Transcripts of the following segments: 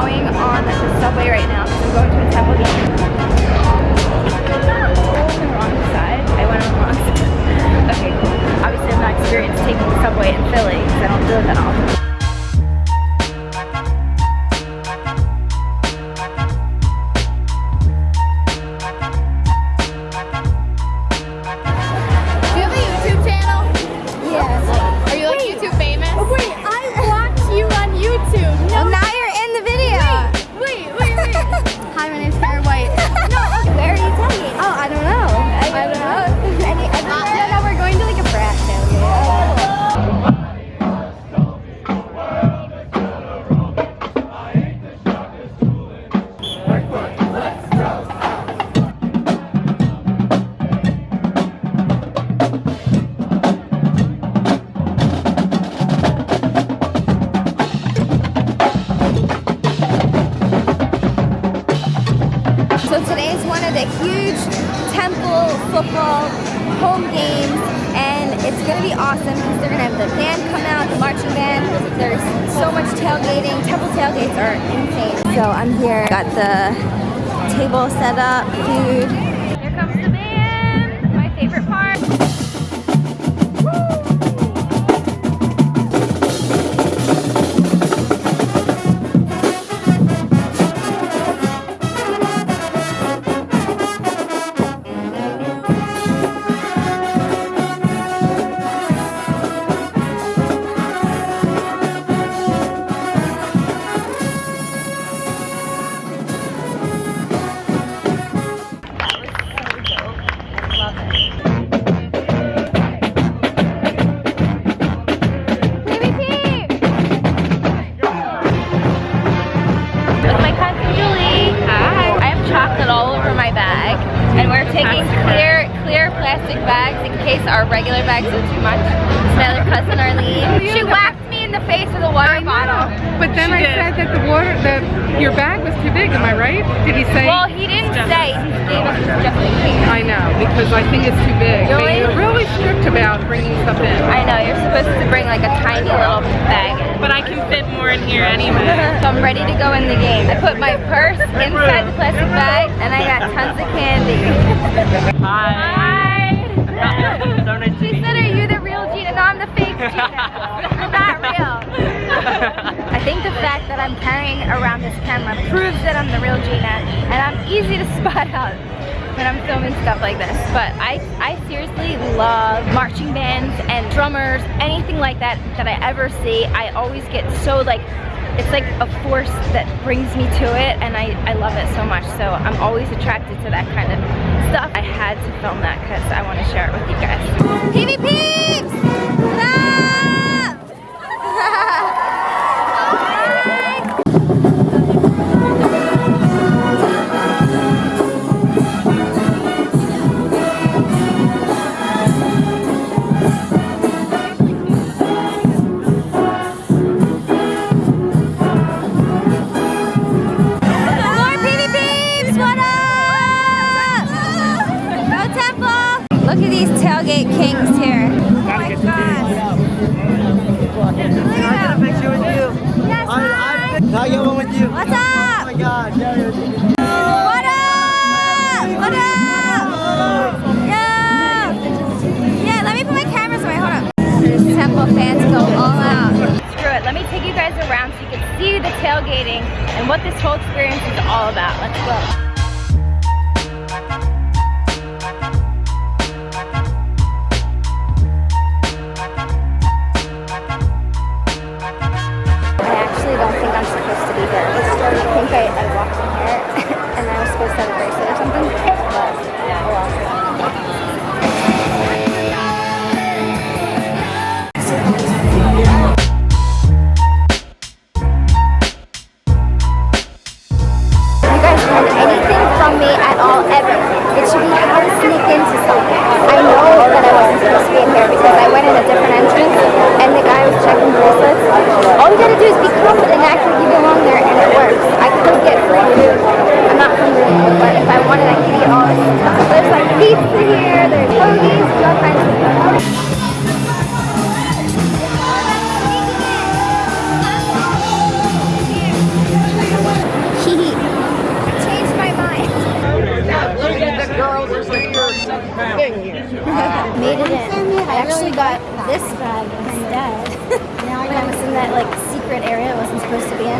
going on the subway right now because I'm going to a temple game. On the wrong side. I went on the wrong side. okay, obviously I'm not experienced taking the subway in Philly because I don't do it that often. Today is one of the huge temple football home games and it's gonna be awesome because they're gonna have the band come out, the marching band. There's so much tailgating. Temple tailgates are insane. So I'm here, got the table set up, food. My Arlene. She whacked me in the face with a water bottle. But then I said that the water, the your bag was too big. Am I right? Did he say? Well, he didn't say. He gave us just in case. I know because I think it's too big. Really? They- They're really strict about bringing stuff in. I know, you're supposed to bring like a tiny little bag in. But I can fit more in here anyway. So I'm ready to go in the game. I put my purse inside the plastic bag and I got tons of candy. Hi. she said, are you the I'm the fake not real. I think the fact that I'm carrying around this camera proves that I'm the real Gina and I'm easy to spot out when I'm filming stuff like this. But I, I seriously love marching bands and drummers, anything like that that I ever see. I always get so like, it's like a force that brings me to it and I, I love it so much. So I'm always attracted to that kind of stuff. I had to film that because I want to share it with you guys. PV tailgate kings here. Oh my gosh. Look at them. picture with you. Yes, hi. Can I get one with you? What's up? Oh my god, Jared. What up? What up? Yeah. Yeah, let me put my camera somewhere. Hold up. Temple fans go all out. Screw it, let me take you guys around so you can see the tailgating and what this whole experience is all about. Let's go. Gotta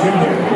Jr.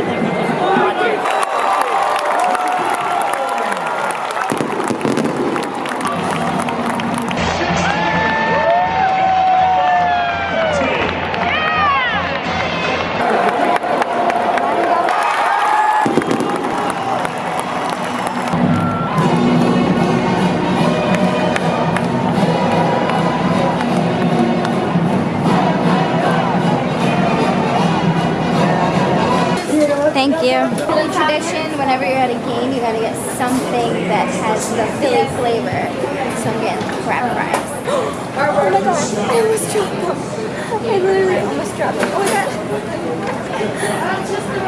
my god, I almost dropped them. I literally almost dropped them. Oh my god.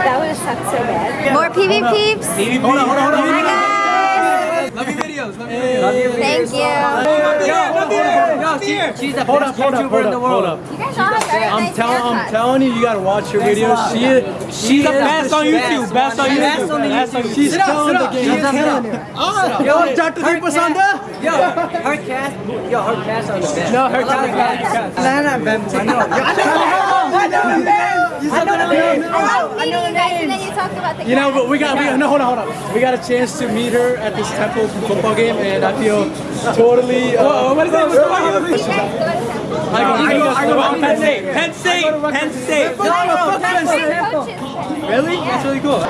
That would have sucked so bad. More PV peeps. Hold on, hold on, hold on. Hi guys. Love your videos. Love your videos. Thank you. Yo, she, she's the Hold best up, hold up, YouTuber hold in the up, world. hold up. You guys all have very I'm nice telling, I'm telling you, you gotta watch her videos. She is, she's the best on YouTube. Best on Best YouTube. on Best on YouTube. YouTube. She's Sit up, killing sit the game. She's She's killing killing it. Yo, Dr. her Deepa Sanda. Yo, her cast, yo, her cast are the best. No, her cast. Nah, nah, man. I know. I know, man. You said the name. I love meeting you guys and then you talked about the You know, but we got, we got, no, hold on, hold on. We got a chance to meet her at this Temple football game, and I feel totally. Uh, what is that? You guys go to temple. I go, I go, I go, Penn State. Penn State. Penn State. No, no, that's my coaches. Really? That's really cool.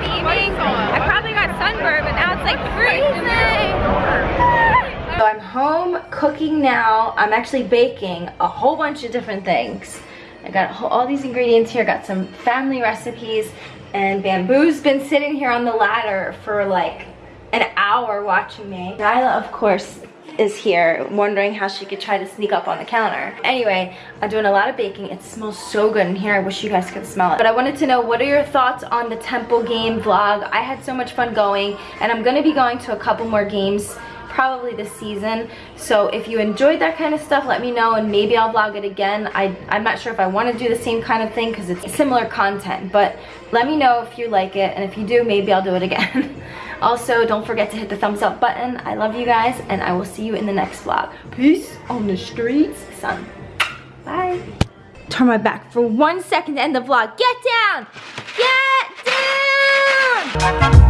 Sun. I probably got sunburned, but now it's like freezing. So I'm home cooking now. I'm actually baking a whole bunch of different things. I got all these ingredients here. Got some family recipes, and Bamboo's been sitting here on the ladder for like hour watching me. Nyla, of course, is here wondering how she could try to sneak up on the counter. Anyway, I'm doing a lot of baking. It smells so good in here. I wish you guys could smell it. But I wanted to know, what are your thoughts on the Temple game vlog? I had so much fun going, and I'm gonna be going to a couple more games probably this season. So if you enjoyed that kind of stuff, let me know and maybe I'll vlog it again. I, I'm not sure if I want to do the same kind of thing because it's similar content, but let me know if you like it and if you do, maybe I'll do it again. also, don't forget to hit the thumbs up button. I love you guys and I will see you in the next vlog. Peace on the streets, son. Bye. Turn my back for one second to end the vlog. Get down! Get down!